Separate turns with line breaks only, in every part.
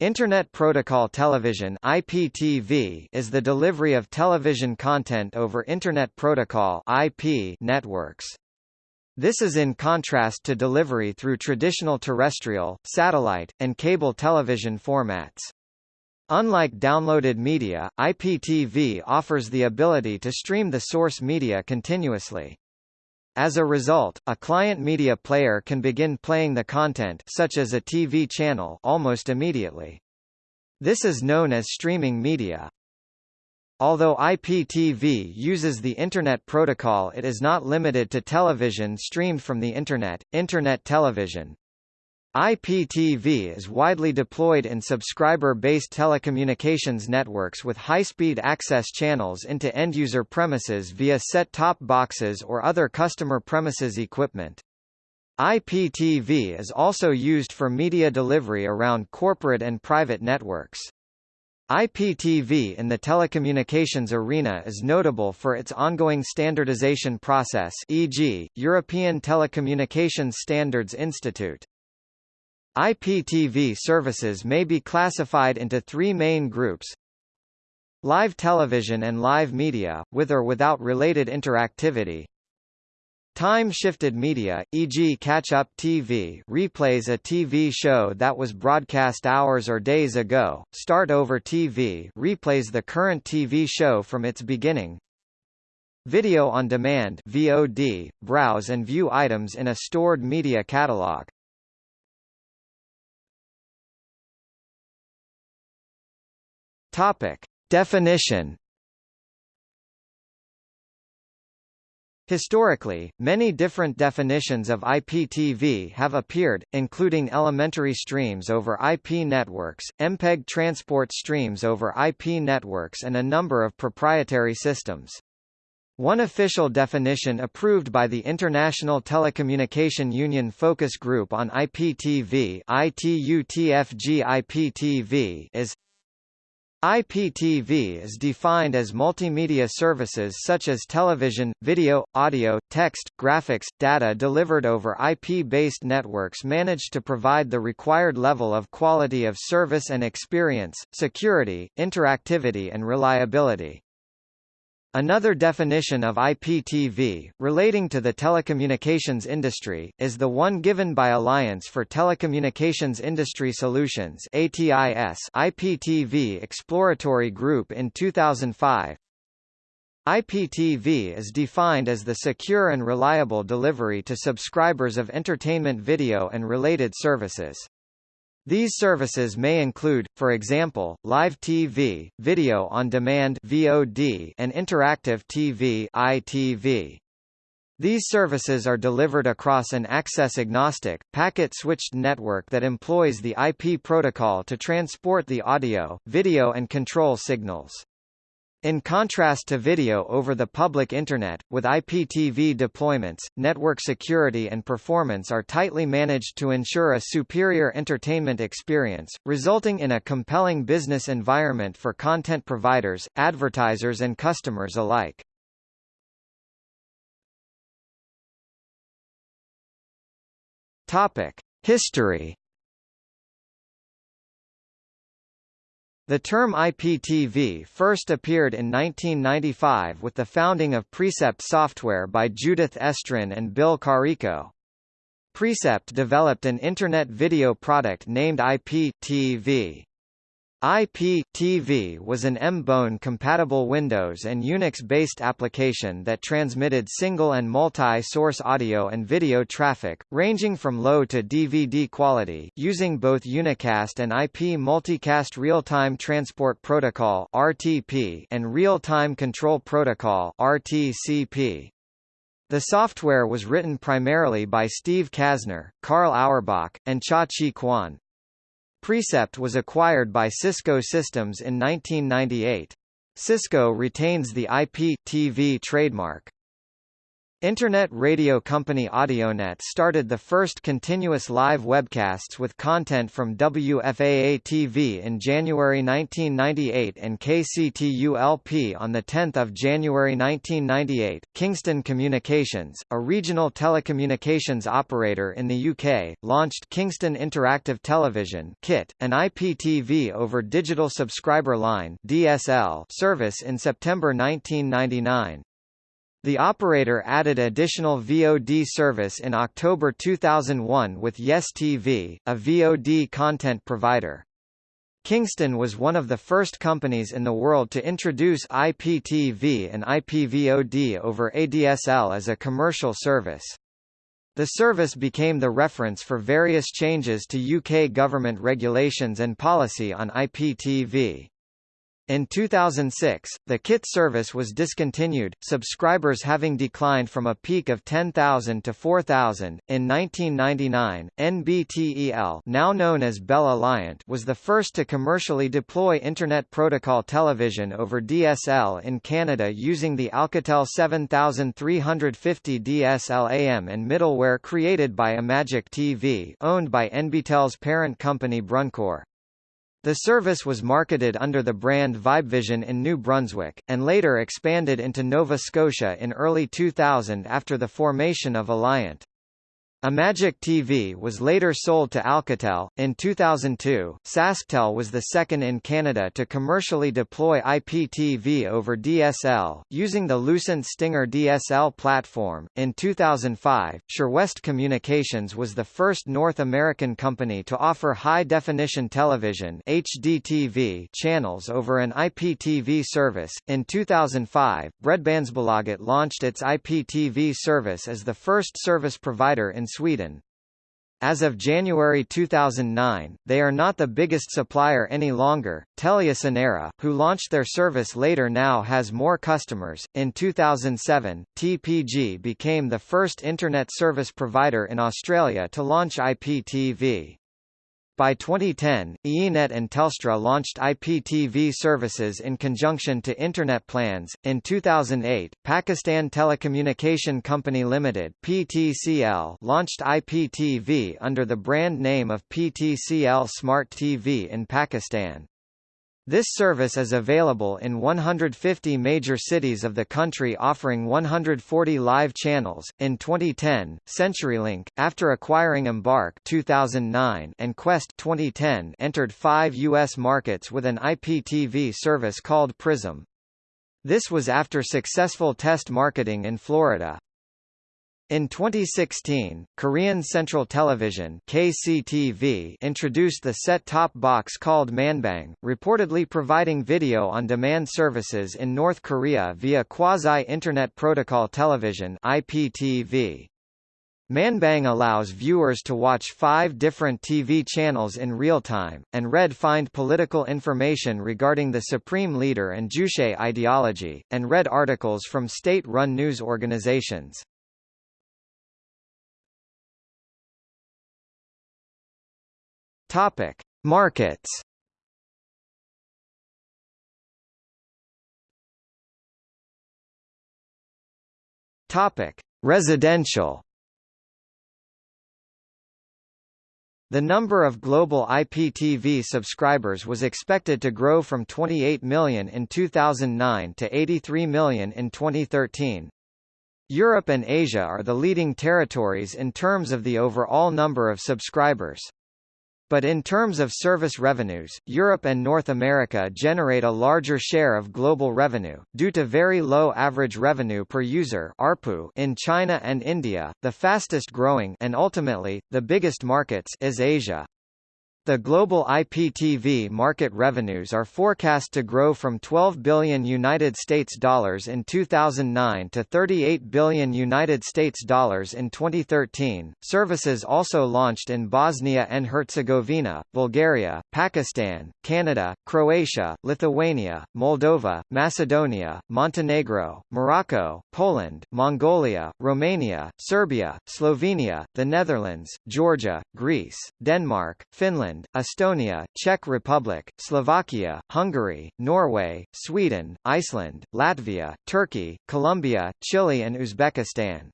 Internet Protocol Television (IPTV) is the delivery of television content over Internet Protocol (IP) networks. This is in contrast to delivery through traditional terrestrial, satellite, and cable television formats. Unlike downloaded media, IPTV offers the ability to stream the source media continuously. As a result, a client media player can begin playing the content such as a TV channel almost immediately. This is known as streaming media. Although IPTV uses the Internet Protocol it is not limited to television streamed from the Internet, Internet television, IPTV is widely deployed in subscriber-based telecommunications networks with high-speed access channels into end-user premises via set-top boxes or other customer premises equipment. IPTV is also used for media delivery around corporate and private networks. IPTV in the telecommunications arena is notable for its ongoing standardization process e.g., European Telecommunications Standards Institute. IPTV services may be classified into three main groups. Live television and live media, with or without related interactivity. Time-shifted media, e.g. catch-up TV replays a TV show that was broadcast hours or days ago, start-over TV replays the current TV show from its beginning. Video on demand VOD, browse and view items in a stored media catalog. Topic. Definition Historically, many different definitions of IPTV have appeared, including elementary streams over IP networks, MPEG transport streams over IP networks and a number of proprietary systems. One official definition approved by the International Telecommunication Union Focus Group on IPTV ITUTFG-IPTV is IPTV is defined as multimedia services such as television, video, audio, text, graphics, data delivered over IP-based networks managed to provide the required level of quality of service and experience, security, interactivity and reliability. Another definition of IPTV, relating to the telecommunications industry, is the one given by Alliance for Telecommunications Industry Solutions ATIS IPTV Exploratory Group in 2005. IPTV is defined as the secure and reliable delivery to subscribers of entertainment video and related services. These services may include, for example, live TV, video on demand (VOD), and interactive TV (ITV). These services are delivered across an access-agnostic, packet-switched network that employs the IP protocol to transport the audio, video and control signals. In contrast to video over the public Internet, with IPTV deployments, network security and performance are tightly managed to ensure a superior entertainment experience, resulting in a compelling business environment for content providers, advertisers and customers alike. History The term IPTV first appeared in 1995 with the founding of Precept Software by Judith Estrin and Bill Carrico. Precept developed an Internet video product named IP-TV. IP-TV was an MBone-compatible Windows and Unix-based application that transmitted single and multi-source audio and video traffic, ranging from low to DVD quality, using both unicast and IP Multicast Real-Time Transport Protocol (RTP) and Real-Time Control Protocol (RTCP). The software was written primarily by Steve Casner, Carl Auerbach, and Chia Chee Kuan. Precept was acquired by Cisco Systems in 1998. Cisco retains the IP TV trademark. Internet radio company Audionet started the first continuous live webcasts with content from WFAA-TV in January 1998 and KCTU-LP on 10 January 1998. Kingston Communications, a regional telecommunications operator in the UK, launched Kingston Interactive Television KIT, an IPTV over digital subscriber line DSL service in September 1999. The operator added additional VOD service in October 2001 with Yes TV, a VOD content provider. Kingston was one of the first companies in the world to introduce IPTV and IPVOD over ADSL as a commercial service. The service became the reference for various changes to UK government regulations and policy on IPTV. In 2006, the KIT service was discontinued, subscribers having declined from a peak of 10,000 to 4,000. In 1999, NBTEL, now known as Bell was the first to commercially deploy Internet Protocol television over DSL in Canada using the Alcatel 7350 DSLAM and middleware created by Imagic TV, owned by NBTEL's parent company Bruncor. The service was marketed under the brand Vibevision in New Brunswick, and later expanded into Nova Scotia in early 2000 after the formation of Aliant. Imagic TV was later sold to Alcatel. In 2002, SaskTel was the second in Canada to commercially deploy IPTV over DSL, using the Lucent Stinger DSL platform. In 2005, SureWest Communications was the first North American company to offer high-definition television (HDTV) channels over an IPTV service. In 2005, Bredbandsbolaget launched its IPTV service as the first service provider in Sweden. As of January 2009, they are not the biggest supplier any longer. TeliaSonera, who launched their service later, now has more customers. In 2007, TPG became the first internet service provider in Australia to launch IPTV. By 2010, iiNet and Telstra launched IPTV services in conjunction to Internet plans. In 2008, Pakistan Telecommunication Company Limited (PTCL) launched IPTV under the brand name of PTCL Smart TV in Pakistan. This service is available in 150 major cities of the country offering 140 live channels. In 2010, CenturyLink, after acquiring Embarq 2009 and Qwest 2010, entered 5 US markets with an IPTV service called Prism. This was after successful test marketing in Florida. In 2016, Korean Central Television KCTV introduced the set-top box called Manbang, reportedly providing video-on-demand services in North Korea via Quasi-Internet Protocol Television IPTV. Manbang allows viewers to watch five different TV channels in real time, and read find political information regarding the Supreme Leader and Juche ideology, and read articles from state-run news organizations. Topic: Markets. Topic: Residential. The number of global IPTV subscribers was expected to grow from 28 million in 2009 to 83 million in 2013. Europe and Asia are the leading territories in terms of the overall number of subscribers. But in terms of service revenues, Europe and North America generate a larger share of global revenue, due to very low average revenue per user ARPU in China and India. The fastest growing and ultimately, the biggest markets is Asia. The global IPTV market revenues are forecast to grow from 12 billion United States dollars in 2009 to 38 billion United States dollars in 2013. Services also launched in Bosnia and Herzegovina, Bulgaria, Pakistan, Canada, Croatia, Lithuania, Moldova, Macedonia, Montenegro, Morocco, Poland, Mongolia, Romania, Serbia, Slovenia, the Netherlands, Georgia, Greece, Denmark, Finland, Finland, Estonia, Czech Republic, Slovakia, Hungary, Norway, Sweden, Iceland, Latvia, Turkey, Colombia, Chile and Uzbekistan.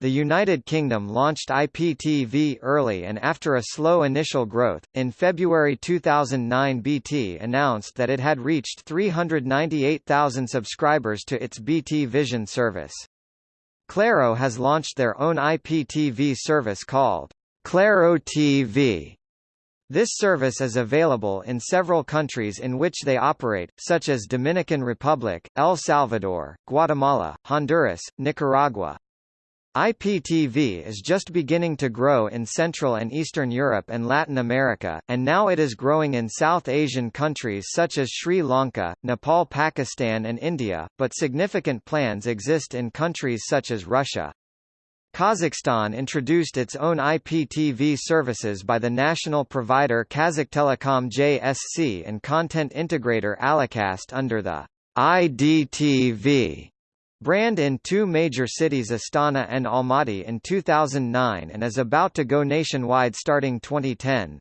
The United Kingdom launched IPTV early and after a slow initial growth, in February 2009 BT announced that it had reached 398,000 subscribers to its BT Vision service. Claro has launched their own IPTV service called Claro TV. This service is available in several countries in which they operate, such as Dominican Republic, El Salvador, Guatemala, Honduras, Nicaragua, IPTV is just beginning to grow in Central and Eastern Europe and Latin America, and now it is growing in South Asian countries such as Sri Lanka, Nepal Pakistan and India, but significant plans exist in countries such as Russia. Kazakhstan introduced its own IPTV services by the national provider Kazakhtelecom JSC and content integrator Alicast under the IDTV brand in two major cities Astana and Almaty in 2009 and is about to go nationwide starting 2010.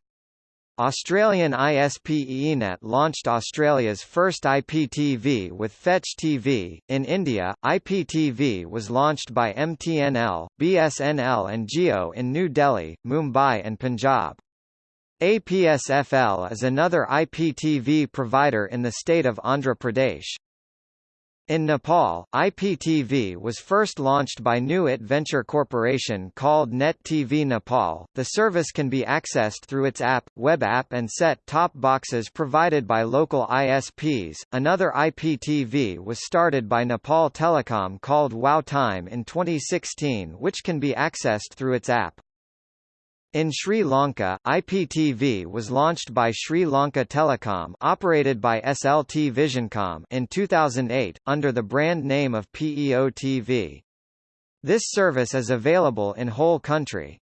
Australian ISP iiNet launched Australia's first IPTV with Fetch TV. In India, IPTV was launched by MTNL, BSNL and Jio in New Delhi, Mumbai and Punjab. APSFL is another IPTV provider in the state of Andhra Pradesh. In Nepal, IPTV was first launched by New It Venture Corporation called Net TV Nepal. The service can be accessed through its app, web app and set-top boxes provided by local ISPs. Another IPTV was started by Nepal Telecom called Wow Time in 2016 which can be accessed through its app. In Sri Lanka, IPTV was launched by Sri Lanka Telecom operated by SLT Visioncom in 2008, under the brand name of PEO TV. This service is available in whole country.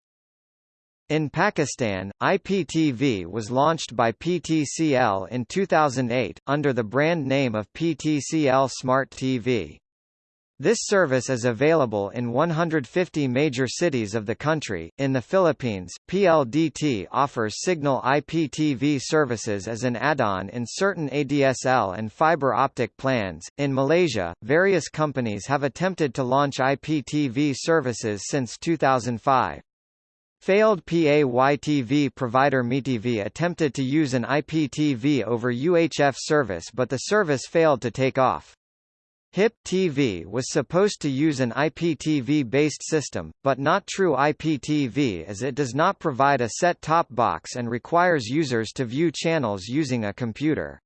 In Pakistan, IPTV was launched by PTCL in 2008, under the brand name of PTCL Smart TV. This service is available in 150 major cities of the country. In the Philippines, PLDT offers Cignal IPTV services as an add-on in certain ADSL and fiber optic plans. In Malaysia, various companies have attempted to launch IPTV services since 2005. Failed PAYTV provider MiTV attempted to use an IPTV over UHF service but the service failed to take off. HIP TV was supposed to use an IPTV-based system, but not true IPTV as it does not provide a set-top box and requires users to view channels using a computer.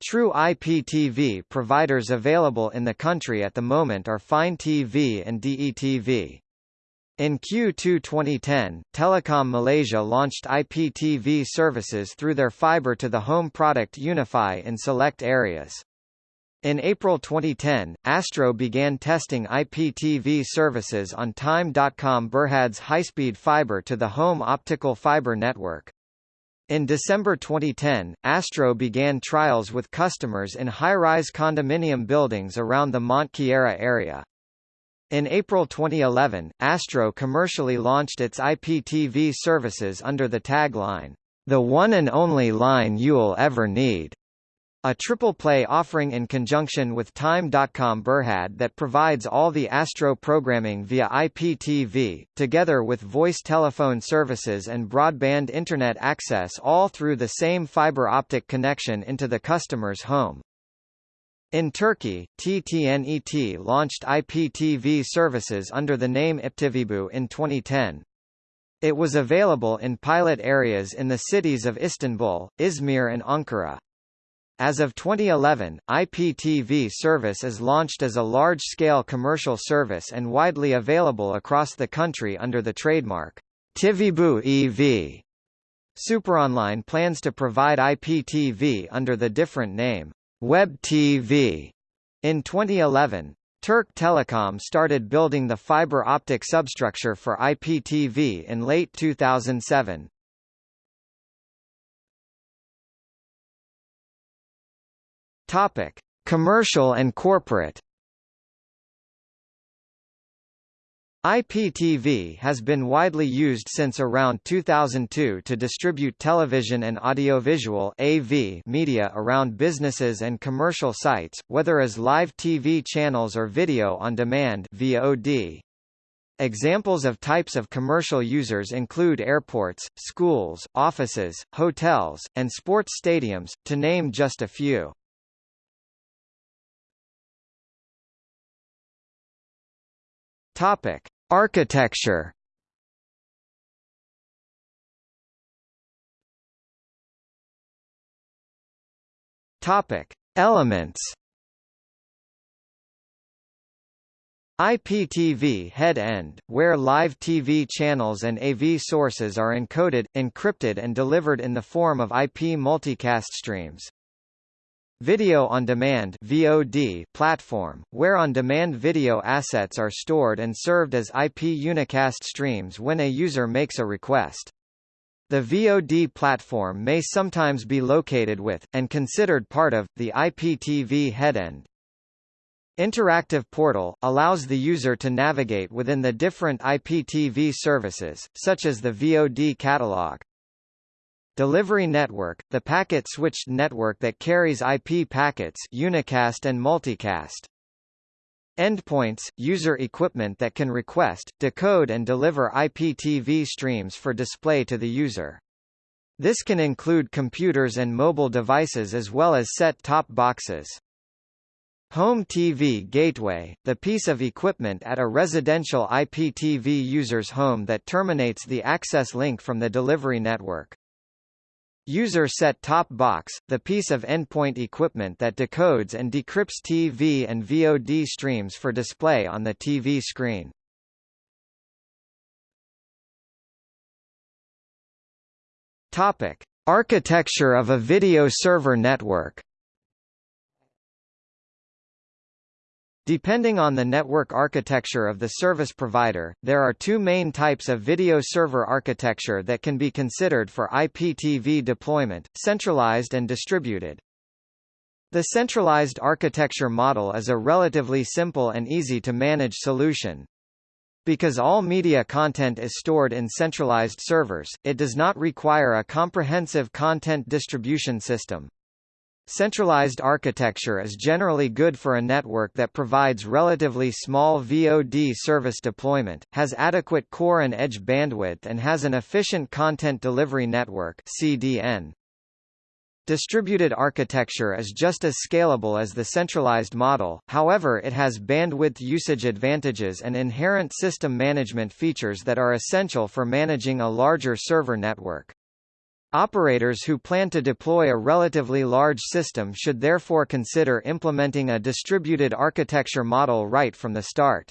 True IPTV providers available in the country at the moment are Fine TV and DETV. In Q2 2010, Telekom Malaysia launched IPTV services through their fiber-to-the-home product UniFi in select areas. In April 2010, Astro began testing IPTV services on Time.com Berhad's high-speed fiber to the home optical fiber network. In December 2010, Astro began trials with customers in high-rise condominium buildings around the Mont Kiara area. In April 2011, Astro commercially launched its IPTV services under the tagline, "The one and only line you'll ever need." A triple play offering in conjunction with Time.com Berhad that provides all the Astro programming via IPTV, together with voice telephone services and broadband Internet access all through the same fiber optic connection into the customer's home. In Turkey, TTNET launched IPTV services under the name IPTVBU in 2010. It was available in pilot areas in the cities of Istanbul, Izmir and Ankara. As of 2011, IPTV service is launched as a large-scale commercial service and widely available across the country under the trademark Tivibu Ev. Superonline plans to provide IPTV under the different name Web TV. In 2011, Turk Telecom started building the fiber optic substructure for IPTV in late 2007. Topic: Commercial and corporate. IPTV has been widely used since around 2002 to distribute television and audiovisual AV media around businesses and commercial sites, whether as live TV channels or video on demand VOD. Examples of types of commercial users include airports, schools, offices, hotels, and sports stadiums, to name just a few. Topic: Architecture. Topic: Elements. IPTV head-end, where live TV channels and AV sources are encoded, encrypted and delivered in the form of IP multicast streams. Video on Demand (VOD) platform, where on-demand video assets are stored and served as IP unicast streams when a user makes a request. The VOD platform may sometimes be located with, and considered part of, the IPTV headend. Interactive Portal, allows the user to navigate within the different IPTV services, such as the VOD catalog. Delivery network, the packet-switched network that carries IP packets unicast and multicast. Endpoints, user equipment that can request, decode and deliver IPTV streams for display to the user. This can include computers and mobile devices as well as set-top boxes. Home TV gateway, the piece of equipment at a residential IPTV user's home that terminates the access link from the delivery network. User set-top box, the piece of endpoint equipment that decodes and decrypts TV and VOD streams for display on the TV screen. Topic: Architecture of a video server network. Depending on the network architecture of the service provider, there are two main types of video server architecture that can be considered for IPTV deployment, centralized and distributed. The centralized architecture model is a relatively simple and easy to manage solution. Because all media content is stored in centralized servers, it does not require a comprehensive content distribution system. Centralized architecture is generally good for a network that provides relatively small VOD service deployment, has adequate core and edge bandwidth and has an efficient content delivery network CDN. Distributed architecture is just as scalable as the centralized model, however it has bandwidth usage advantages and inherent system management features that are essential for managing a larger server network. Operators who plan to deploy a relatively large system should therefore consider implementing a distributed architecture model right from the start.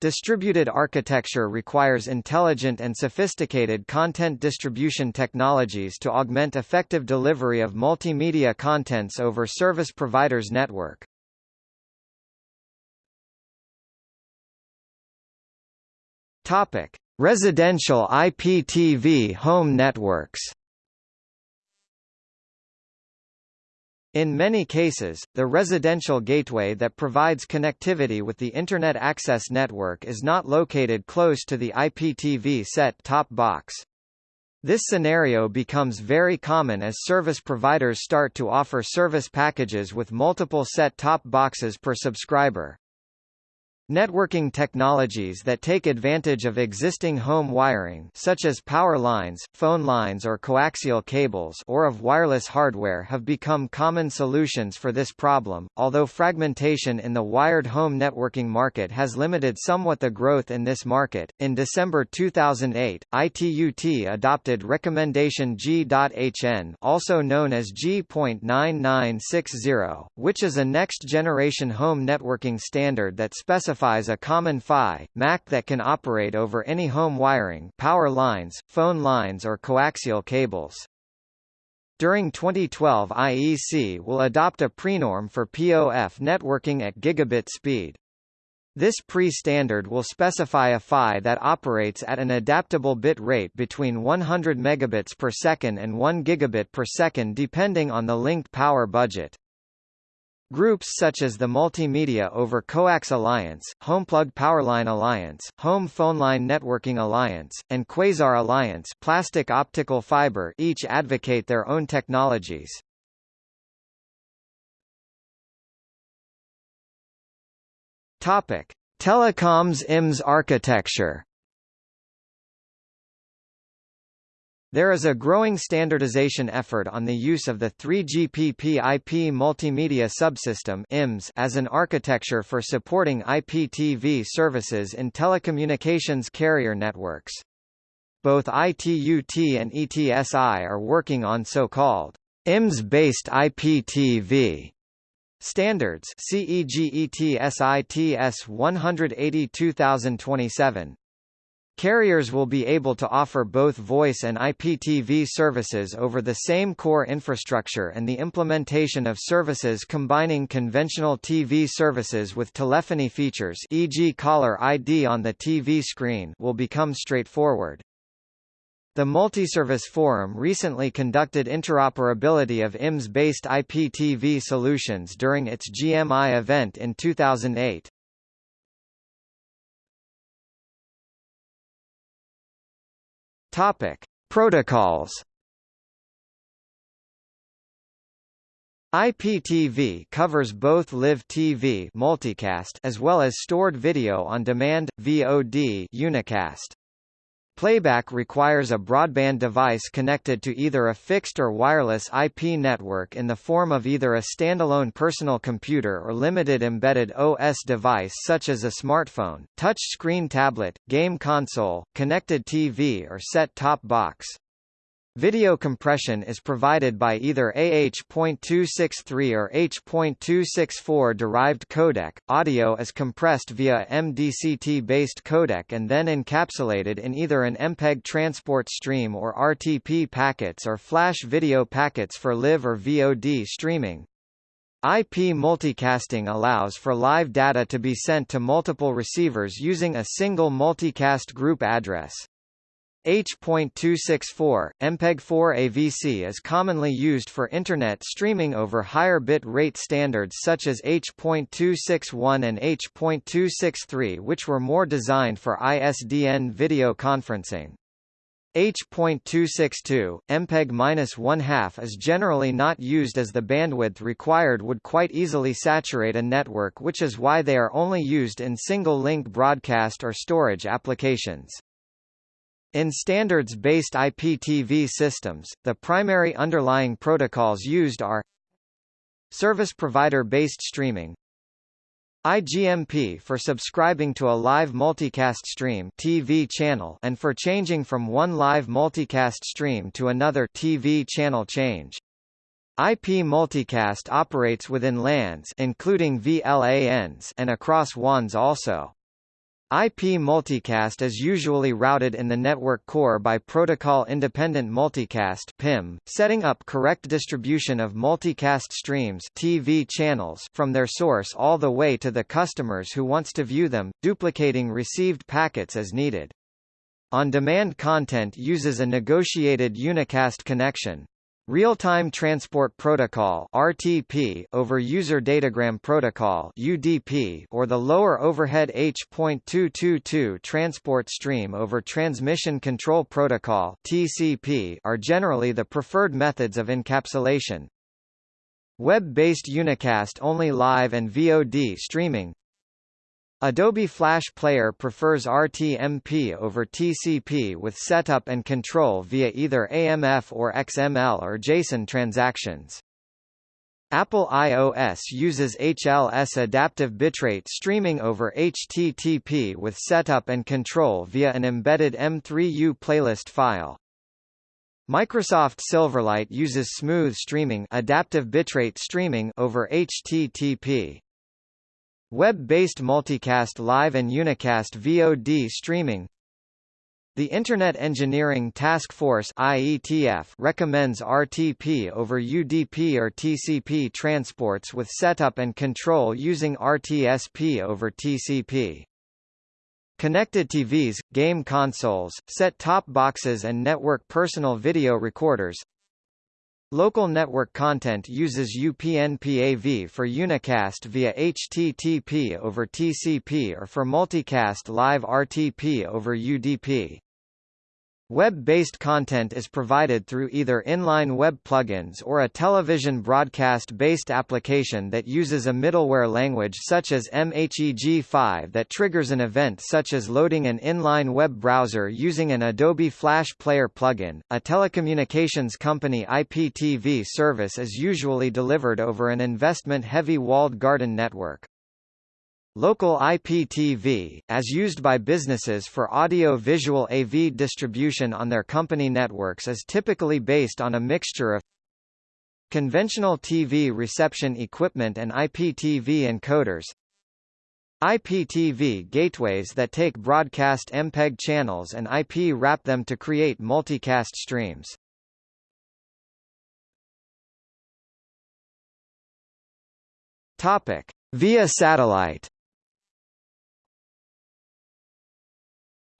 Distributed architecture requires intelligent and sophisticated content distribution technologies to augment effective delivery of multimedia contents over service providers' network. Topic: Residential IPTV home networks. In many cases, the residential gateway that provides connectivity with the Internet Access Network is not located close to the IPTV set-top box. This scenario becomes very common as service providers start to offer service packages with multiple set-top boxes per subscriber. Networking technologies that take advantage of existing home wiring such as power lines, phone lines or coaxial cables or of wireless hardware have become common solutions for this problem, although fragmentation in the wired home networking market has limited somewhat the growth in this market. In December 2008, ITUT adopted recommendation G.HN also known as G.9960, which is a next-generation home networking standard that specifies specifies a common PHY, MAC that can operate over any home wiring power lines, phone lines or coaxial cables. During 2012 IEC will adopt a prenorm for POF networking at gigabit speed. This pre-standard will specify a PHY that operates at an adaptable bit rate between 100 megabits per second and 1 gigabit per second depending on the linked power budget. Groups such as the Multimedia over Coax Alliance, HomePlug Powerline Alliance, Home PhoneLine Networking Alliance, and Quasar Alliance plastic optical fiber each advocate their own technologies. Topic: Telecoms IMS architecture There is a growing standardization effort on the use of the 3GPP IP multimedia subsystem IMS as an architecture for supporting IPTV services in telecommunications carrier networks. Both ITUT and ETSI are working on so-called IMS-based IPTV standards CEGETSITS 180 2027 Carriers will be able to offer both voice and IPTV services over the same core infrastructure and the implementation of services combining conventional TV services with telephony features e.g. caller ID on the TV screen will become straightforward. The Multiservice Forum recently conducted interoperability of IMS-based IPTV solutions during its GMI event in 2008. Topic: Protocols. IPTV covers both live TV multicast as well as stored video on demand VOD unicast. Playback requires a broadband device connected to either a fixed or wireless IP network in the form of either a standalone personal computer or limited embedded OS device such as a smartphone, touch-screen tablet, game console, connected TV or set-top box. Video compression is provided by either AH.263 or H.264 derived codec. Audio is compressed via MDCT-based codec and then encapsulated in either an MPEG transport stream or RTP packets or flash video packets for live or VOD streaming. IP multicasting allows for live data to be sent to multiple receivers using a single multicast group address. H.264, MPEG-4 AVC is commonly used for Internet streaming over higher bit rate standards such as H.261 and H.263 which were more designed for ISDN video conferencing. H.262, MPEG-1/2 is generally not used as the bandwidth required would quite easily saturate a network which is why they are only used in single-link broadcast or storage applications. In standards-based IPTV systems, the primary underlying protocols used are Service provider-based streaming IGMP for subscribing to a live multicast stream TV channel and for changing from one live multicast stream to another TV channel change. IP multicast operates within LANs including VLANs and across WANs also. IP multicast is usually routed in the network core by protocol-independent multicast (PIM), setting up correct distribution of multicast streams (TV channels) from their source all the way to the customers who wants to view them, duplicating received packets as needed. On-demand content uses a negotiated unicast connection. Real-Time Transport Protocol (RTP) over User Datagram Protocol (UDP) or the lower overhead H.222 transport stream over Transmission Control Protocol (TCP) are generally the preferred methods of encapsulation. Web-based unicast only live and VOD streaming Adobe Flash Player prefers RTMP over TCP with setup and control via either AMF or XML or JSON transactions. Apple iOS uses HLS adaptive bitrate streaming over HTTP with setup and control via an embedded M3U playlist file. Microsoft Silverlight uses smooth streaming adaptive bitrate streaming over HTTP. Web-based multicast live and unicast VOD streaming The Internet Engineering Task Force IETF recommends RTP over UDP or TCP transports with setup and control using RTSP over TCP. Connected TVs, game consoles, set-top boxes and network personal video recorders Local network content uses UPnPAV for unicast via HTTP over TCP or for multicast live RTP over UDP. Web-based content is provided through either inline web plugins or a television broadcast-based application that uses a middleware language such as MHEG5 that triggers an event such as loading an inline web browser using an Adobe Flash Player plugin. A telecommunications company IPTV service is usually delivered over an investment-heavy walled garden network. Local IPTV, as used by businesses for audio-visual AV distribution on their company networks is typically based on a mixture of conventional TV reception equipment and IPTV encoders, IPTV gateways that take broadcast MPEG channels and IP wrap them to create multicast streams. Topic: Via satellite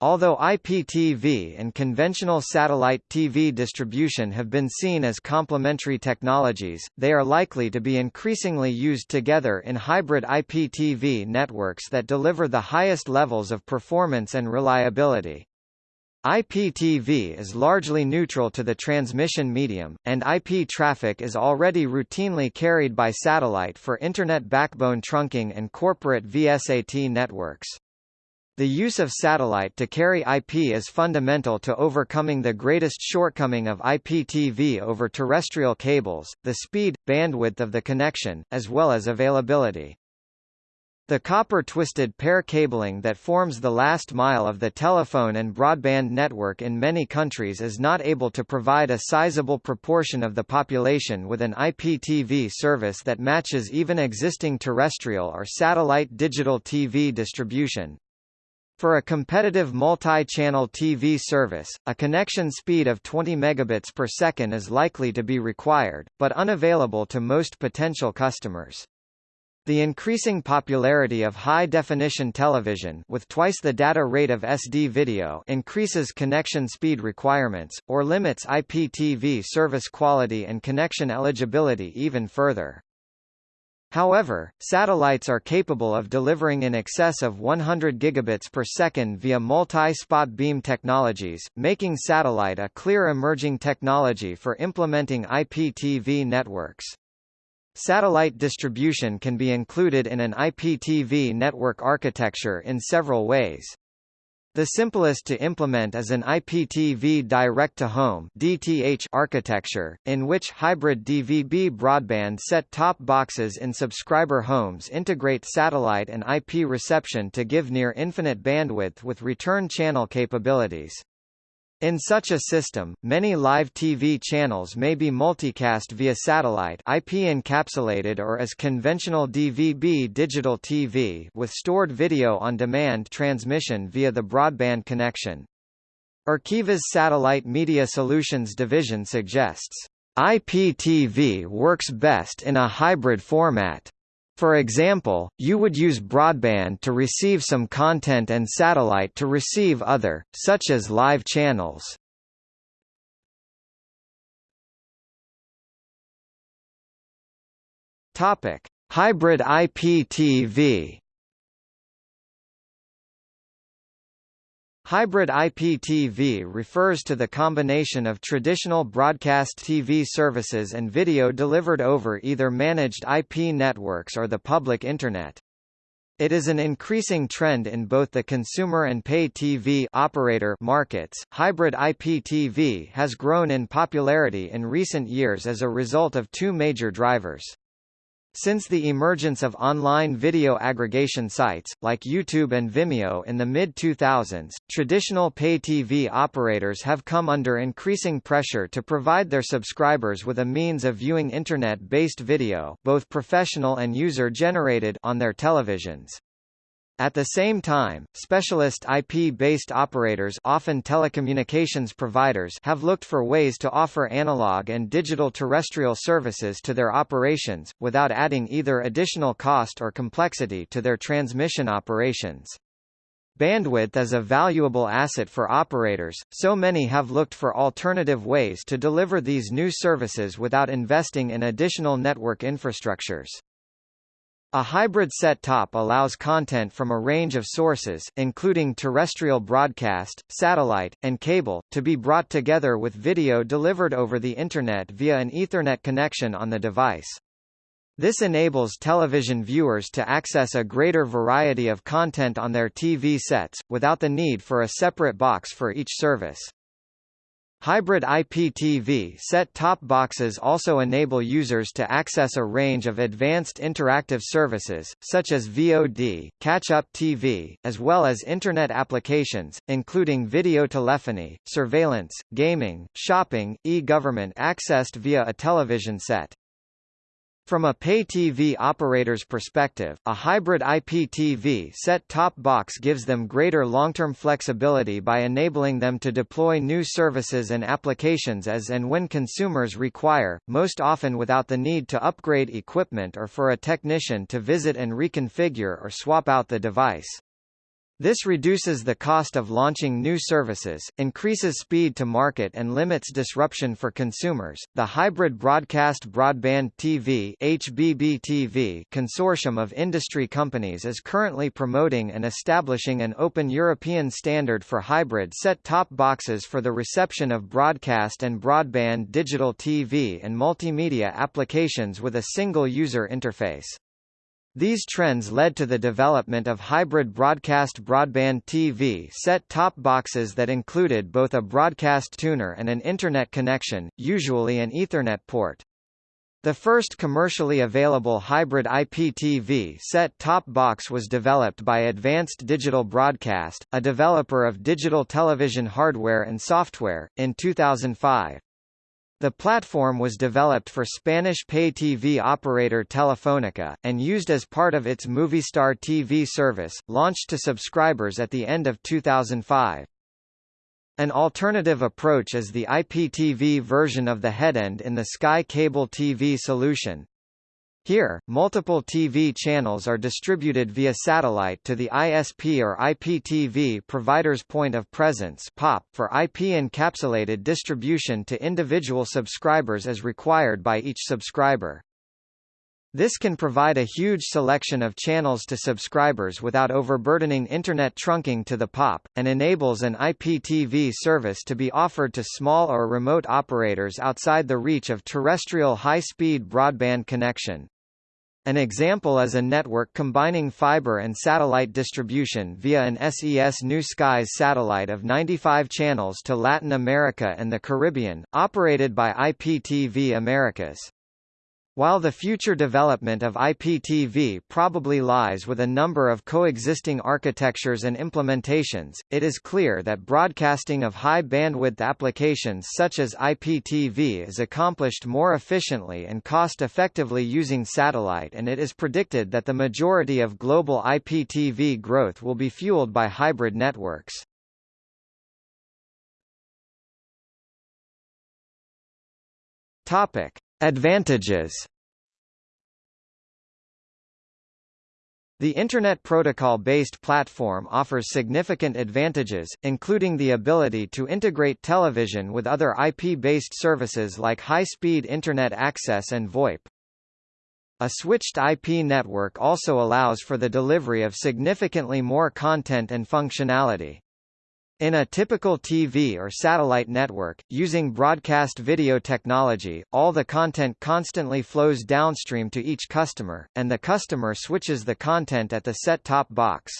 Although IPTV and conventional satellite TV distribution have been seen as complementary technologies, they are likely to be increasingly used together in hybrid IPTV networks that deliver the highest levels of performance and reliability. IPTV is largely neutral to the transmission medium, and IP traffic is already routinely carried by satellite for Internet backbone trunking and corporate VSAT networks. The use of satellite to carry IP is fundamental to overcoming the greatest shortcoming of IPTV over terrestrial cables, the speed, bandwidth of the connection, as well as availability. The copper twisted pair cabling that forms the last mile of the telephone and broadband network in many countries is not able to provide a sizable proportion of the population with an IPTV service that matches even existing terrestrial or satellite digital TV distribution. For a competitive multi-channel TV service, a connection speed of 20 megabits per second is likely to be required, but unavailable to most potential customers. The increasing popularity of high-definition television with twice the data rate of SD video increases connection speed requirements, or limits IPTV service quality and connection eligibility even further. However, satellites are capable of delivering in excess of 100 gigabits per second via multi-spot beam technologies, making satellite a clear emerging technology for implementing IPTV networks. Satellite distribution can be included in an IPTV network architecture in several ways. The simplest to implement is an IPTV direct-to-home (DTH) architecture, in which hybrid DVB broadband set-top boxes in subscriber homes integrate satellite and IP reception to give near-infinite bandwidth with return channel capabilities. In such a system, many live TV channels may be multicast via satellite IP encapsulated or as conventional DVB digital TV with stored video on demand transmission via the broadband connection. Arqiva's Satellite Media Solutions division suggests, IPTV works best in a hybrid format. For example, you would use broadband to receive some content and satellite to receive other, such as live channels. Topic: Hybrid IPTV Hybrid IPTV refers to the combination of traditional broadcast TV services and video delivered over either managed IP networks or the public Internet. It is an increasing trend in both the consumer and pay TV operator markets. Hybrid IPTV has grown in popularity in recent years as a result of two major drivers. Since the emergence of online video aggregation sites, like YouTube and Vimeo in the mid-2000s, traditional pay TV operators have come under increasing pressure to provide their subscribers with a means of viewing Internet-based video both professional and user-generated on their televisions. At the same time, specialist IP-based operators often telecommunications providers have looked for ways to offer analog and digital terrestrial services to their operations, without adding either additional cost or complexity to their transmission operations. Bandwidth is a valuable asset for operators, so many have looked for alternative ways to deliver these new services without investing in additional network infrastructures. A hybrid set-top allows content from a range of sources, including terrestrial broadcast, satellite, and cable, to be brought together with video delivered over the Internet via an Ethernet connection on the device. This enables television viewers to access a greater variety of content on their TV sets, without the need for a separate box for each service. Hybrid IPTV set-top boxes also enable users to access a range of advanced interactive services, such as VOD, catch-up TV, as well as Internet applications, including video telephony, surveillance, gaming, shopping, e-government accessed via a television set. From a pay TV operator's perspective, a hybrid IPTV set-top box gives them greater long-term flexibility by enabling them to deploy new services and applications as and when consumers require, most often without the need to upgrade equipment or for a technician to visit and reconfigure or swap out the device. This reduces the cost of launching new services, increases speed to market and limits disruption for consumers. The Hybrid Broadcast Broadband TV (HBB-TV) consortium of industry companies is currently promoting and establishing an open European standard for hybrid set-top boxes for the reception of broadcast and broadband digital TV and multimedia applications with a single user interface. These trends led to the development of hybrid broadcast broadband TV set-top boxes that included both a broadcast tuner and an Internet connection, usually an Ethernet port. The first commercially available hybrid IPTV set-top box was developed by Advanced Digital Broadcast, a developer of digital television hardware and software, in 2005. The platform was developed for Spanish pay TV operator Telefónica, and used as part of its Movistar TV service, launched to subscribers at the end of 2005. An alternative approach is the IPTV version of the headend in the Sky Cable TV solution, here, multiple TV channels are distributed via satellite to the ISP or IPTV provider's point of presence POP for IP encapsulated distribution to individual subscribers as required by each subscriber. This can provide a huge selection of channels to subscribers without overburdening Internet trunking to the POP, and enables an IPTV service to be offered to small or remote operators outside the reach of terrestrial high-speed broadband connection. An example is a network combining fiber and satellite distribution via an SES New Skies satellite of 95 channels to Latin America and the Caribbean, operated by IPTV Americas. While the future development of IPTV probably lies with a number of coexisting architectures and implementations, it is clear that broadcasting of high-bandwidth applications such as IPTV is accomplished more efficiently and cost-effectively using satellite and it is predicted that the majority of global IPTV growth will be fueled by hybrid networks. Topic. Advantages The Internet Protocol-based platform offers significant advantages, including the ability to integrate television with other IP-based services like high-speed Internet access and VoIP. A switched IP network also allows for the delivery of significantly more content and functionality. In a typical TV or satellite network, using broadcast video technology, all the content constantly flows downstream to each customer, and the customer switches the content at the set-top box.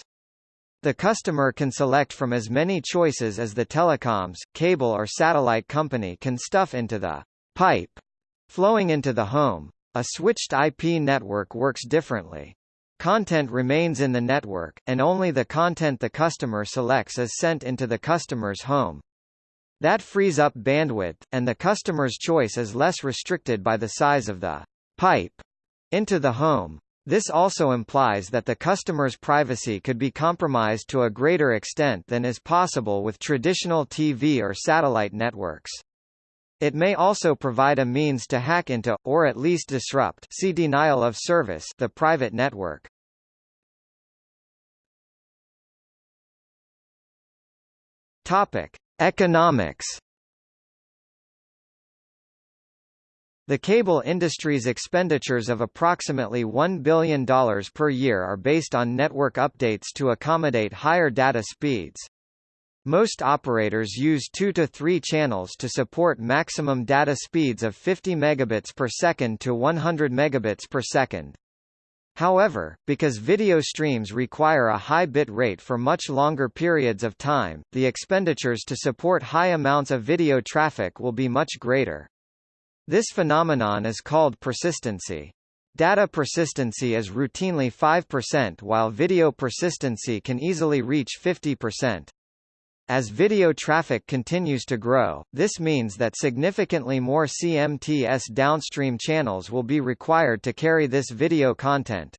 The customer can select from as many choices as the telecoms, cable or satellite company can stuff into the pipe flowing into the home. A switched IP network works differently. Content remains in the network, and only the content the customer selects is sent into the customer's home. That frees up bandwidth, and the customer's choice is less restricted by the size of the pipe into the home. This also implies that the customer's privacy could be compromised to a greater extent than is possible with traditional TV or satellite networks. It may also provide a means to hack into, or at least disrupt see denial of service the private network. Topic: Economics. The cable industry's expenditures of approximately $1 billion per year are based on network updates to accommodate higher data speeds. Most operators use 2 to 3 channels to support maximum data speeds of 50 megabits per second to 100 megabits per second. However, because video streams require a high bit rate for much longer periods of time, the expenditures to support high amounts of video traffic will be much greater. This phenomenon is called persistency. Data persistency is routinely 5% while video persistency can easily reach 50%. As video traffic continues to grow, this means that significantly more CMTS downstream channels will be required to carry this video content.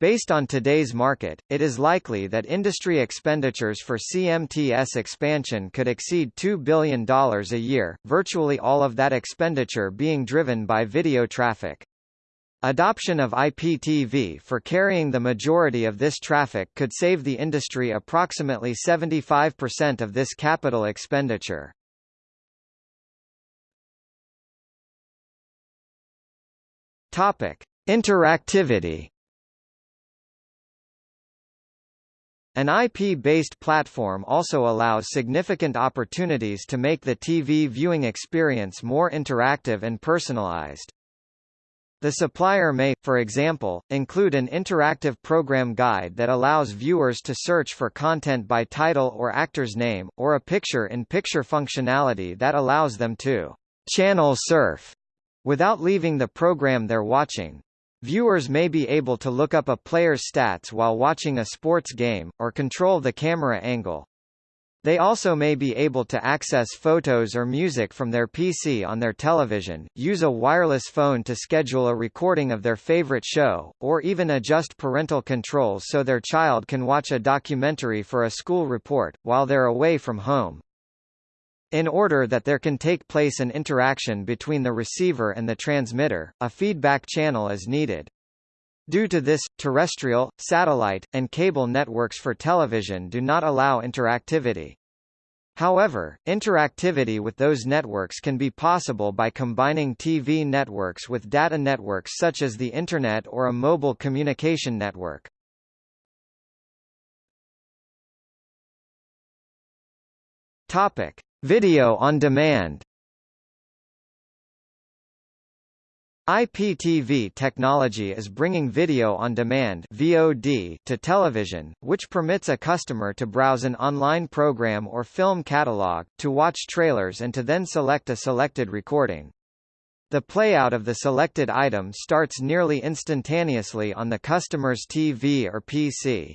Based on today's market, it is likely that industry expenditures for CMTS expansion could exceed $2 billion a year, virtually all of that expenditure being driven by video traffic. Adoption of IPTV for carrying the majority of this traffic could save the industry approximately 75% of this capital expenditure. Topic: Interactivity An IP-based platform also allows significant opportunities to make the TV viewing experience more interactive and personalized. The supplier may, for example, include an interactive program guide that allows viewers to search for content by title or actor's name, or a picture-in-picture -picture functionality that allows them to channel surf without leaving the program they're watching. Viewers may be able to look up a player's stats while watching a sports game, or control the camera angle. They also may be able to access photos or music from their PC on their television, use a wireless phone to schedule a recording of their favorite show, or even adjust parental controls so their child can watch a documentary for a school report, while they're away from home. In order that there can take place an interaction between the receiver and the transmitter, a feedback channel is needed. Due to this, terrestrial, satellite, and cable networks for television do not allow interactivity. However, interactivity with those networks can be possible by combining TV networks with data networks such as the Internet or a mobile communication network. Topic: Video on demand IPTV technology is bringing video on demand VOD to television, which permits a customer to browse an online program or film catalog, to watch trailers and to then select a selected recording. The playout of the selected item starts nearly instantaneously on the customer's TV or PC.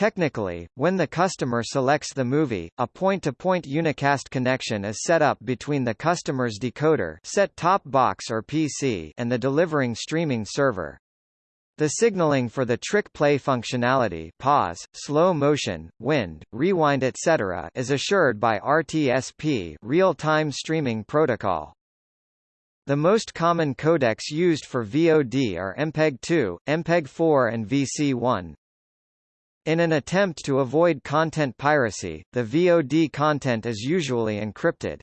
Technically, when the customer selects the movie, a point-to-point -point unicast connection is set up between the customer's decoder set-top box or PC and the delivering streaming server. The signaling for the trick play functionality pause, slow motion, wind, rewind etc. is assured by RTSP real-time streaming protocol. The most common codecs used for VOD are MPEG-2, MPEG-4 and VC1. In an attempt to avoid content piracy, the VOD content is usually encrypted.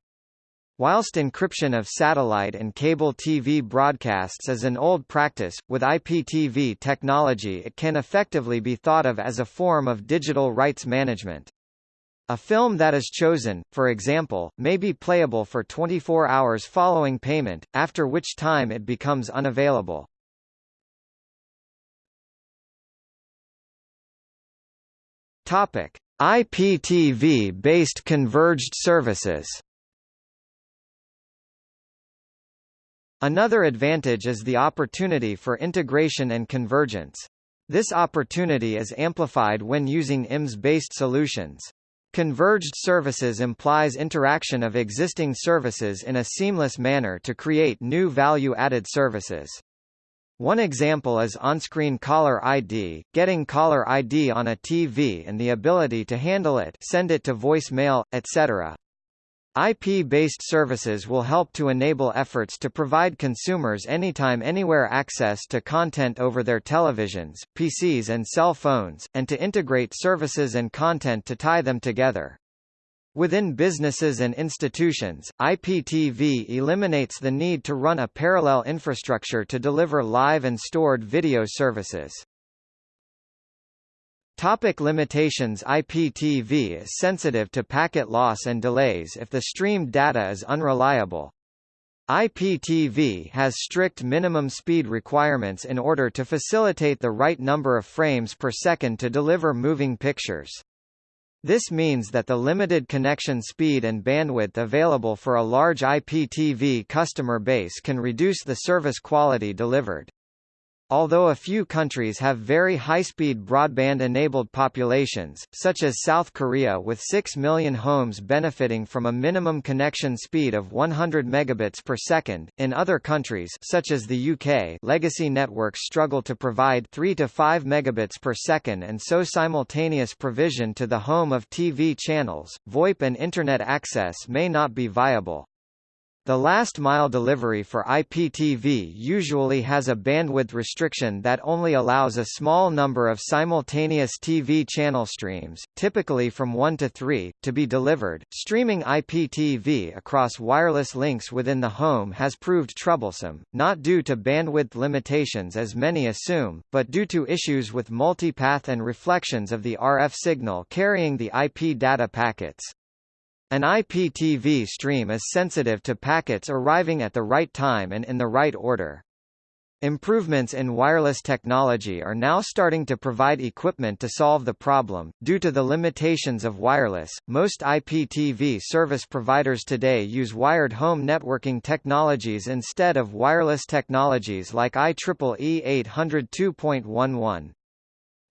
Whilst encryption of satellite and cable TV broadcasts is an old practice, with IPTV technology it can effectively be thought of as a form of digital rights management. A film that is chosen, for example, may be playable for 24 hours following payment, after which time it becomes unavailable. Topic: IPTV-based converged services. Another advantage is the opportunity for integration and convergence. This opportunity is amplified when using IMS-based solutions. Converged services implies interaction of existing services in a seamless manner to create new value-added services. One example is on-screen caller ID, getting caller ID on a TV and the ability to handle it send it to voicemail, etc. IP-based services will help to enable efforts to provide consumers anytime anywhere access to content over their televisions, PCs and cell phones, and to integrate services and content to tie them together. Within businesses and institutions, IPTV eliminates the need to run a parallel infrastructure to deliver live and stored video services. Topic limitations IPTV is sensitive to packet loss and delays if the streamed data is unreliable. IPTV has strict minimum speed requirements in order to facilitate the right number of frames per second to deliver moving pictures. This means that the limited connection speed and bandwidth available for a large IPTV customer base can reduce the service quality delivered. Although a few countries have very high-speed broadband-enabled populations, such as South Korea with 6 million homes benefiting from a minimum connection speed of 100 megabits per second, in other countries such as the UK legacy networks struggle to provide 3 to 5 megabits per second and so simultaneous provision to the home of TV channels, VoIP and Internet access may not be viable. The last mile delivery for IPTV usually has a bandwidth restriction that only allows a small number of simultaneous TV channel streams, typically from 1 to 3, to be delivered. Streaming IPTV across wireless links within the home has proved troublesome, not due to bandwidth limitations as many assume, but due to issues with multipath and reflections of the RF signal carrying the IP data packets. An IPTV stream is sensitive to packets arriving at the right time and in the right order. Improvements in wireless technology are now starting to provide equipment to solve the problem. Due to the limitations of wireless, most IPTV service providers today use wired home networking technologies instead of wireless technologies like IEEE 802.11.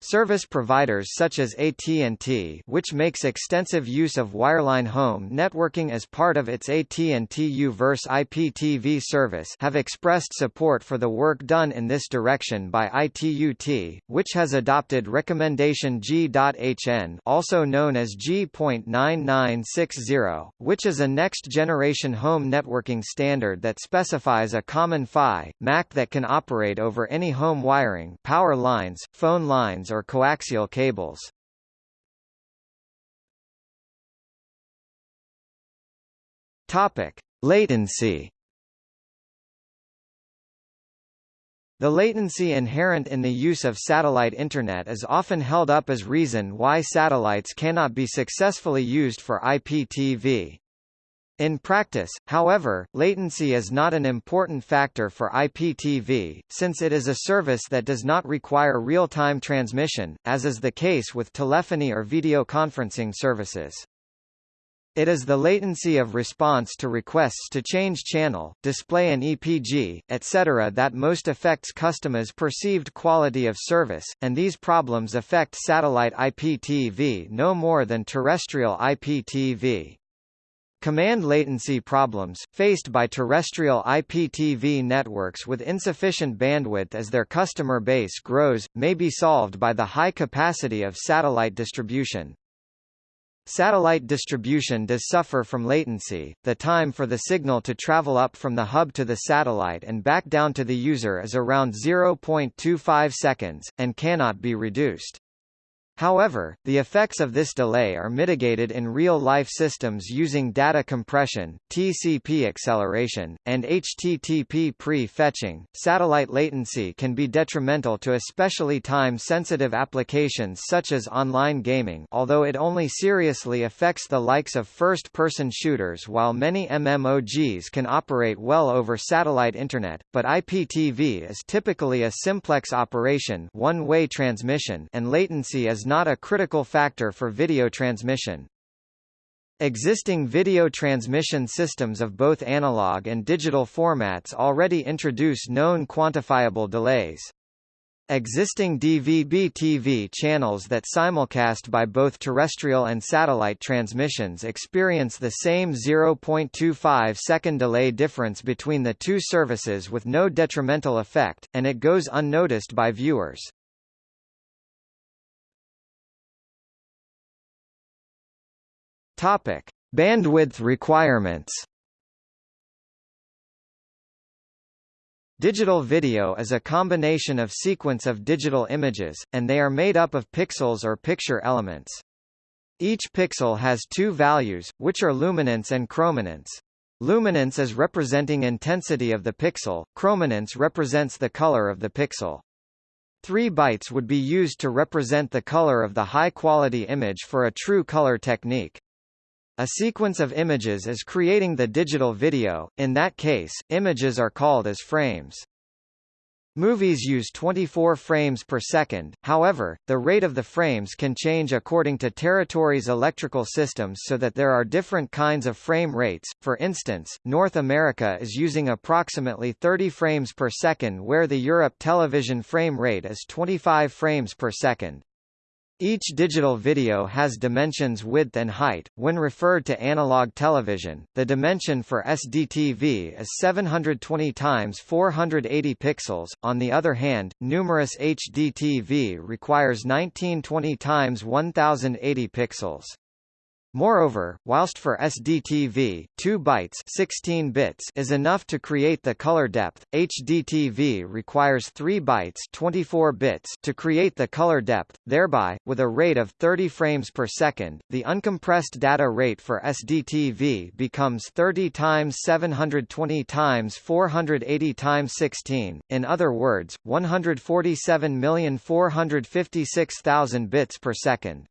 Service providers such as AT&T which makes extensive use of wireline home networking as part of its AT&T U-verse IPTV service have expressed support for the work done in this direction by ITUT, which has adopted recommendation G.HN also known as G.9960, which is a next-generation home networking standard that specifies a common PHY, MAC that can operate over any home wiring power lines, phone lines or coaxial cables. Topic: Latency. The latency inherent in the use of satellite Internet is often held up as reason why satellites cannot be successfully used for IPTV. In practice, however, latency is not an important factor for IPTV, since it is a service that does not require real-time transmission, as is the case with telephony or video conferencing services. It is the latency of response to requests to change channel, display an EPG, etc. that most affects customers' perceived quality of service, and these problems affect satellite IPTV no more than terrestrial IPTV. Command latency problems, faced by terrestrial IPTV networks with insufficient bandwidth as their customer base grows, may be solved by the high capacity of satellite distribution. Satellite distribution does suffer from latency, the time for the signal to travel up from the hub to the satellite and back down to the user is around 0.25 seconds, and cannot be reduced. However, the effects of this delay are mitigated in real-life systems using data compression, TCP acceleration, and HTTP pre-fetching. Satellite latency can be detrimental to especially time-sensitive applications such as online gaming, although it only seriously affects the likes of first-person shooters while many MMOGs can operate well over satellite internet, but IPTV is typically a simplex operation, one-way transmission, and latency is not a critical factor for video transmission. Existing video transmission systems of both analog and digital formats already introduce known quantifiable delays. Existing DVB-TV channels that simulcast by both terrestrial and satellite transmissions experience the same 0.25 second delay difference between the two services with no detrimental effect, and it goes unnoticed by viewers. Topic: Bandwidth requirements. Digital video is a combination of sequence of digital images, and they are made up of pixels or picture elements. Each pixel has two values, which are luminance and chrominance. Luminance is representing intensity of the pixel, chrominance represents the color of the pixel. 3 bytes would be used to represent the color of the high-quality image for a true color technique. A sequence of images is creating the digital video, in that case, images are called as frames. Movies use 24 frames per second, however, the rate of the frames can change according to territories' electrical systems so that there are different kinds of frame rates, for instance, North America is using approximately 30 frames per second where the Europe television frame rate is 25 frames per second. Each digital video has dimensions width and height. When referred to analog television, the dimension for SDTV is 720 times 480 pixels. On the other hand, numerous HDTV requires 1920 times 1080 pixels. Moreover, whilst for SDTV, 2 bytes 16 bits is enough to create the color depth, HDTV requires 3 bytes 24 bits to create the color depth, thereby, with a rate of 30 frames per second, the uncompressed data rate for SDTV becomes 30 times 720 times 480 times 16, in other words, 147,456,000 bits per second.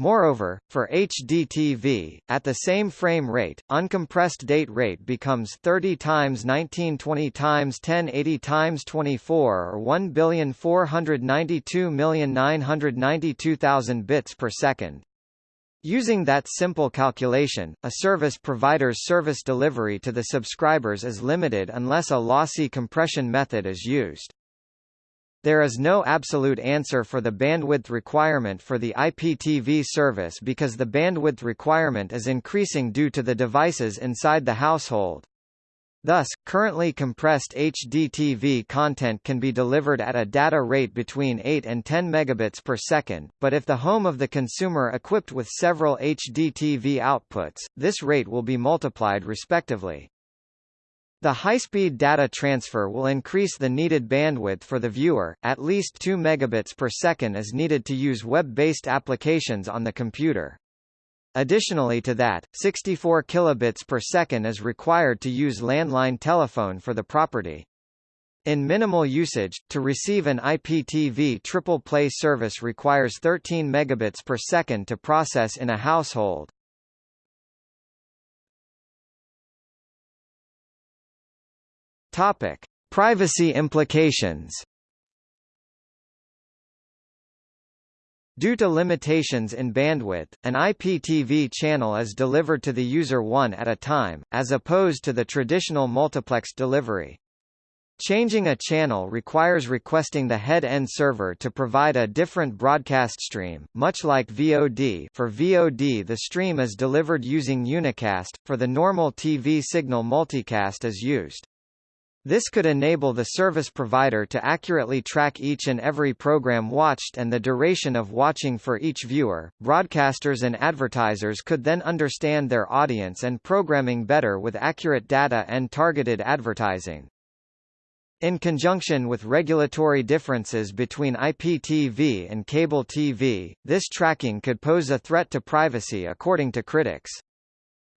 Moreover, for HDTV, at the same frame rate, uncompressed date rate becomes 30 times 1920 times 1080 times 24 or 1,492,992,000 bits per second. Using that simple calculation, a service provider's service delivery to the subscribers is limited unless a lossy compression method is used. There is no absolute answer for the bandwidth requirement for the IPTV service because the bandwidth requirement is increasing due to the devices inside the household. Thus, currently compressed HDTV content can be delivered at a data rate between 8 and 10 megabits per second, but if the home of the consumer equipped with several HDTV outputs, this rate will be multiplied respectively. The high-speed data transfer will increase the needed bandwidth for the viewer, at least 2 megabits per second is needed to use web-based applications on the computer. Additionally to that, 64 kilobits per second is required to use landline telephone for the property. In minimal usage, to receive an IPTV triple play service requires 13 megabits per second to process in a household. Topic: Privacy implications. Due to limitations in bandwidth, an IPTV channel is delivered to the user one at a time, as opposed to the traditional multiplex delivery. Changing a channel requires requesting the head-end server to provide a different broadcast stream, much like VOD for VOD the stream is delivered using unicast, for the normal TV signal multicast is used. This could enable the service provider to accurately track each and every program watched and the duration of watching for each viewer. Broadcasters and advertisers could then understand their audience and programming better with accurate data and targeted advertising. In conjunction with regulatory differences between IPTV and cable TV, this tracking could pose a threat to privacy according to critics.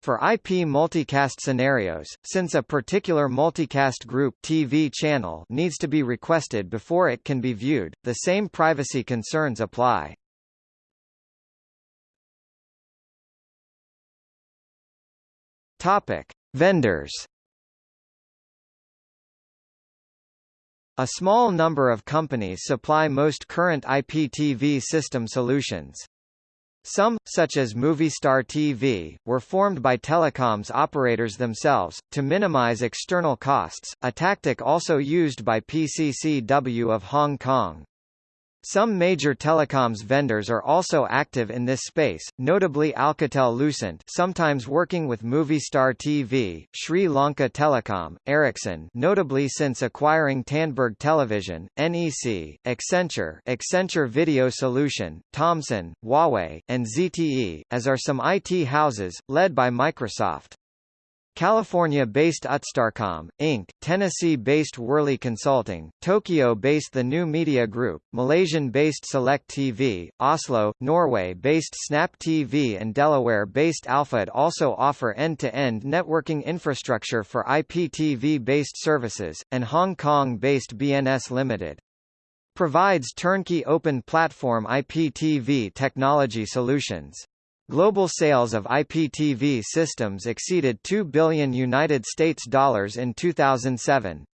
For IP multicast scenarios, since a particular multicast group TV channel needs to be requested before it can be viewed, the same privacy concerns apply. Topic: Vendors. A small number of companies supply most current IPTV system solutions. Some, such as Movistar TV, were formed by telecoms operators themselves, to minimize external costs, a tactic also used by PCCW of Hong Kong. Some major telecoms vendors are also active in this space, notably Alcatel-Lucent sometimes working with Movistar TV, Sri Lanka Telecom, Ericsson notably since acquiring Tandberg Television, NEC, Accenture Accenture Video Solution, Thomson, Huawei, and ZTE, as are some IT houses, led by Microsoft. California-based Utstarcom, Inc., Tennessee-based Worley Consulting, Tokyo-based The New Media Group, Malaysian-based Select TV, Oslo, Norway-based Snap TV and Delaware-based Alphud also offer end-to-end -end networking infrastructure for IPTV-based services, and Hong Kong-based BNS Limited provides turnkey open platform IPTV technology solutions. Global sales of IPTV systems exceeded 2 billion United States dollars in 2007.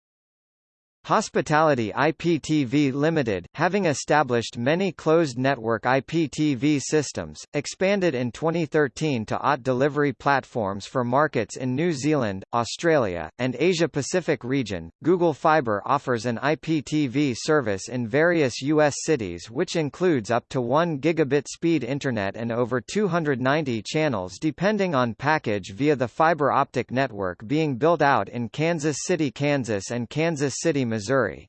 Hospitality IPTV Limited, having established many closed-network IPTV systems, expanded in 2013 to OTT delivery platforms for markets in New Zealand, Australia, and Asia-Pacific region. Google Fiber offers an IPTV service in various U.S. cities which includes up to 1 gigabit speed internet and over 290 channels depending on package via the fiber optic network being built out in Kansas City, Kansas and Kansas City, Missouri Missouri.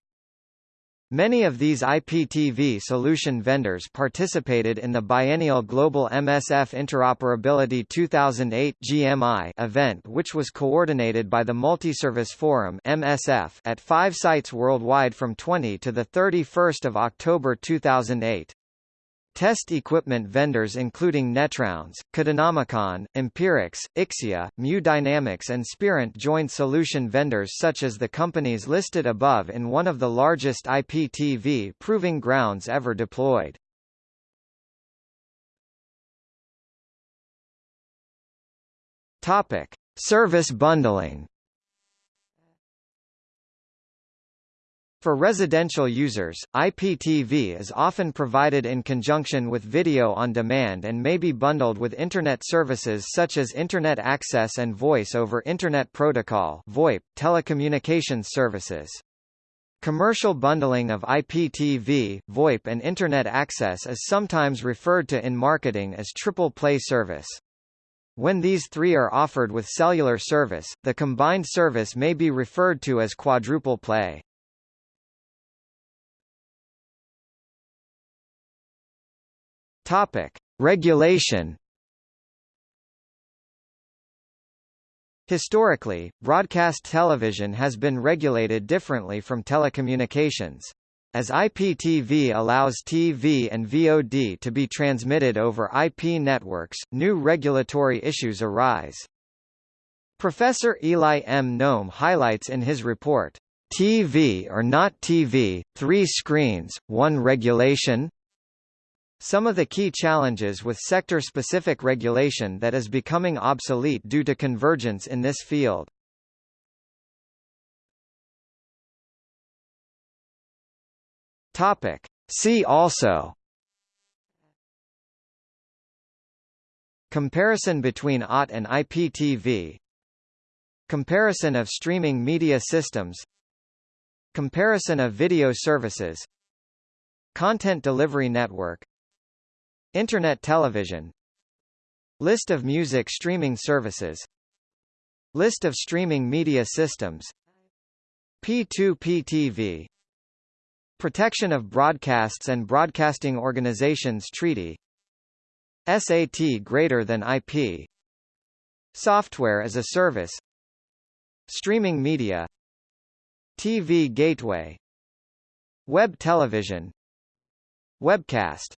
Many of these IPTV solution vendors participated in the biennial Global MSF Interoperability 2008 GMI event which was coordinated by the Multiservice Forum MSF at five sites worldwide from 20 to 31 October 2008. Test equipment vendors including Netrounds, Codenomicon, Empirix, Ixia, Mu Dynamics and Spirent joined solution vendors such as the companies listed above in one of the largest IPTV proving grounds ever deployed. Topic: Service bundling For residential users, IPTV is often provided in conjunction with video on demand and may be bundled with Internet services such as Internet Access and Voice over Internet Protocol VoIP, telecommunications services. Commercial bundling of IPTV, VoIP and Internet access is sometimes referred to in marketing as triple play service. When these three are offered with cellular service, the combined service may be referred to as quadruple play. Topic: Regulation. Historically, broadcast television has been regulated differently from telecommunications. As IPTV allows TV and VOD to be transmitted over IP networks, new regulatory issues arise. Professor Eli M. Noam highlights in his report, TV or not TV, three screens, one regulation, some of the key challenges with sector-specific regulation that is becoming obsolete due to convergence in this field. Topic. See also. Comparison between OTT and IPTV Comparison of streaming media systems. Comparison of video services. Content Delivery Network Internet television. List of music streaming services. List of streaming media systems. P2P TV Protection of Broadcasts and Broadcasting Organizations Treaty. SAT greater than IP Software as a service. Streaming media. TV gateway. Web television. Webcast